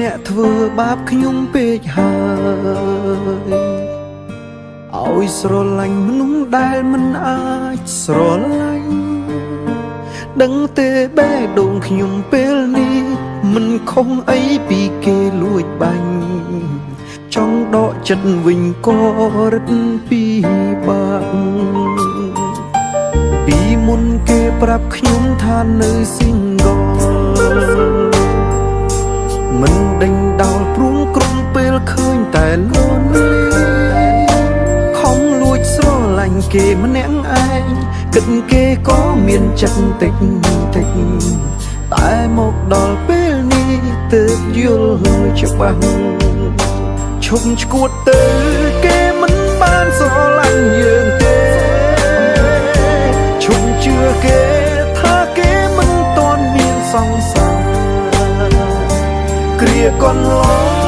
អ្នកធ្វើបាបខ្ញុំពេកហើយឲ្យស្រឡាញ់មនុស្សដែលមិនអាចស្រឡាញ់ដឹងទេបេះដូងខ្ញុំពេលនេះមិនខុសអីពីគេលួចបាញ់ចង់ដកចិត្តវិញក៏រឹតពីបាក់ពីមុនគេប្រាប់ខ្ញុំថានៅ single មិនដេញដោលព្រួងក្រុមពេលឃើញតែលន់ខំលួចស្រឡាញ់គេម្នាក់ឯងគិតគេក៏មានចិត្តតិចតិចតែមកដល់ពេលនេះទើបយល់ច្បាស់ឈប់ឈួតទៅគេមិនបានស្រឡាញ់យើងទេឈប់ជឿគេថាគេមិនតន់មានសង្សារ គ្រាក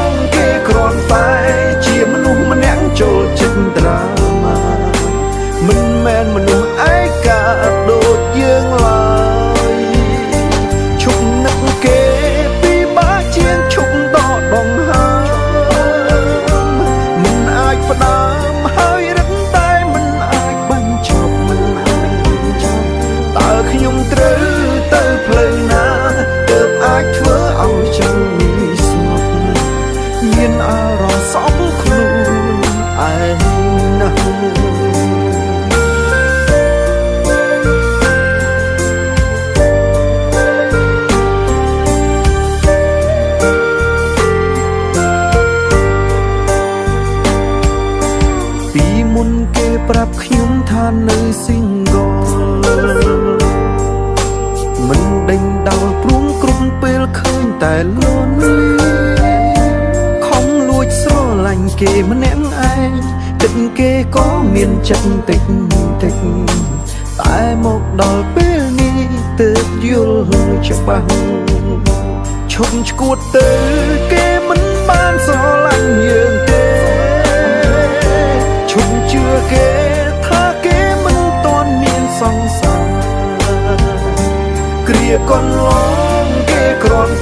កន្លងគេគ្រាន់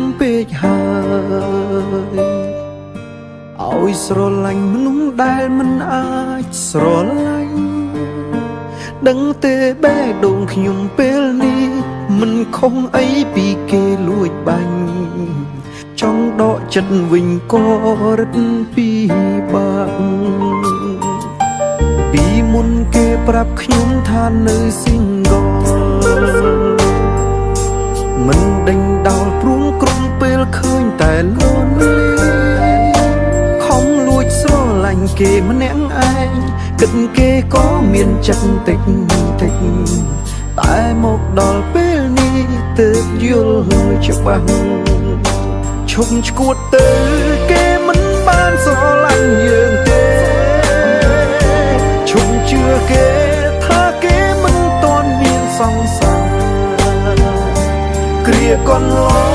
ងពេកហើយឲ្យស្រឡាញ់មនុស្សដែលមិនអាចស្រឡាញ់ដឹងទេបែដងខ្ញុំពេលនេះមិនខុសអីពីគេលួចបាញ់ចង់ដកចិត្តវិញក៏រឹតពីបាក់ពីមុនគេប្រាប់ខ្ញុំថានៅស៊ីងកល មិនដេញដោលព្រួងក្រុមពេលឃើញតែលន់ខំលួចស្រឡាញ់គេម្នាក់ឯងគិតគេក៏មានចិត្តតិចតិចតែមកដល់ពេលនេះទើបយល់ច្បាស់ឈប់ឈួតទៅគេ គ្រា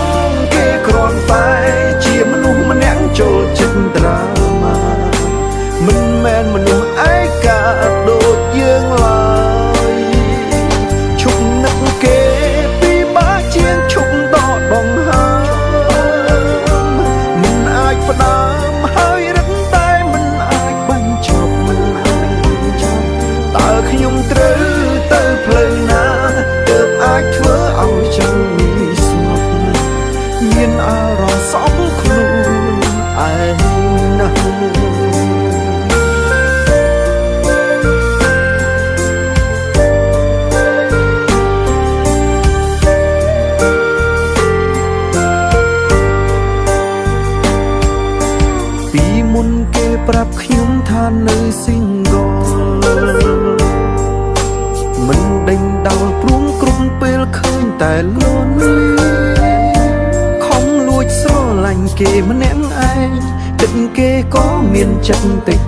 គេម្នាក់ឯងគិតគេក៏មានចិត្តតិច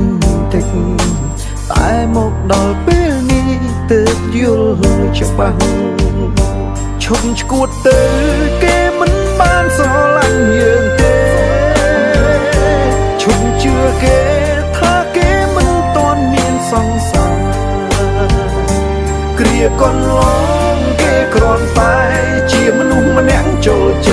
តិចតែមកដល់ពេលនេះទើបយល់ច្បាស់ឈប់ឈួតទៅគេមិនបានស្រឡាញ់យើងទេឈប់ជឿគេថាគេមិនតន់មានសង្សារគ្រាកន្លងគេគ្រាន់តែជាមនុស្សម្នាក់ចូលចិ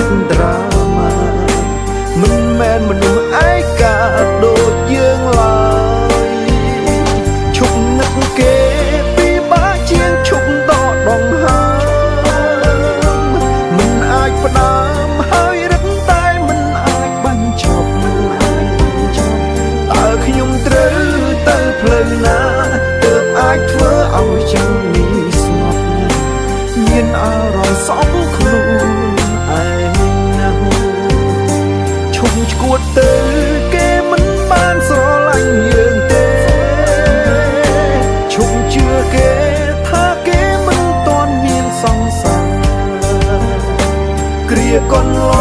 ត្ត គ្រា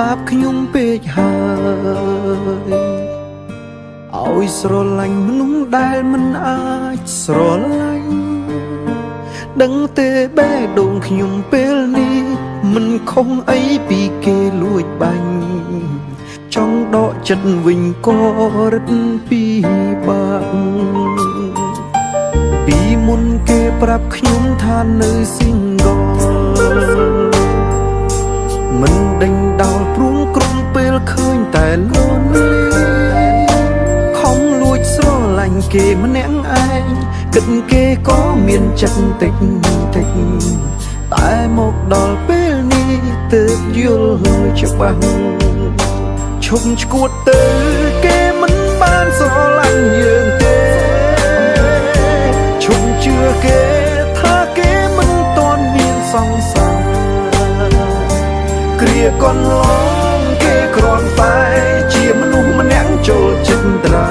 បាបខ្ញុំពេកហើយឲ្យស្រឡាញ់មនុស្សដែលមិនអាចស្រឡាញ់ដឹងទេបេះដូងខ្ញុំពេលនេះមិនខុសអីពីគេលួចបាញ់ចង់ដកចិត្តវិញក៏រឹតពីបាក់ពីមុនគេប្រាប់ខ្ញុំថានៅ single មិនដេញដោលព្រួងក្រុមពេលឃើញតែលន់ខំលួចស្រឡាញ់គេម្នាក់ឯងគិតគេក៏មានចិត្តតិចតិចតែមកដល់ពេលនេះទើបយល់ច្បាស់ឈុំឈួតទៅគេមិនបានស្រឡាញ់យើងទេឈុំជឿគេថាគេមិនទាន់មានសង្សារ កូនងគេគ្រាន់តែជាមនុស្សម្នាក់ចូលចិត្តត្រា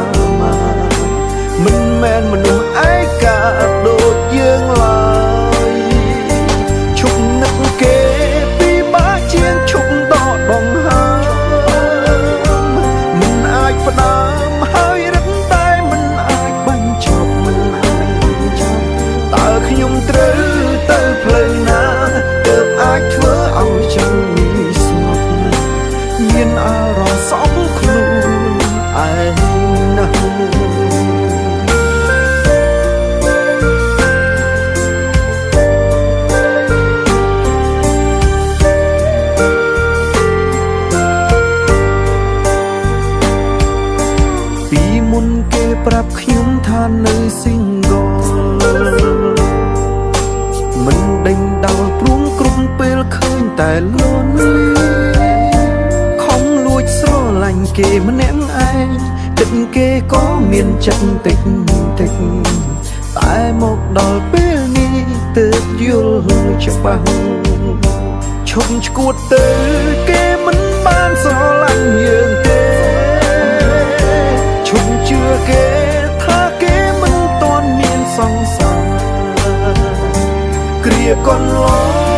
គេម្នាក់ឯងចិត្តគេក៏មានចិត្តតិចតិចតែមកដល់ពេលនេះទើបយល់ច្បាស់ឈប់ឈួតទៅគេមិនបានស្រឡាញ់យើងទេឈប់ជឿគេថាគេមិនទាន់មានសង្សារគ្រាកន្លង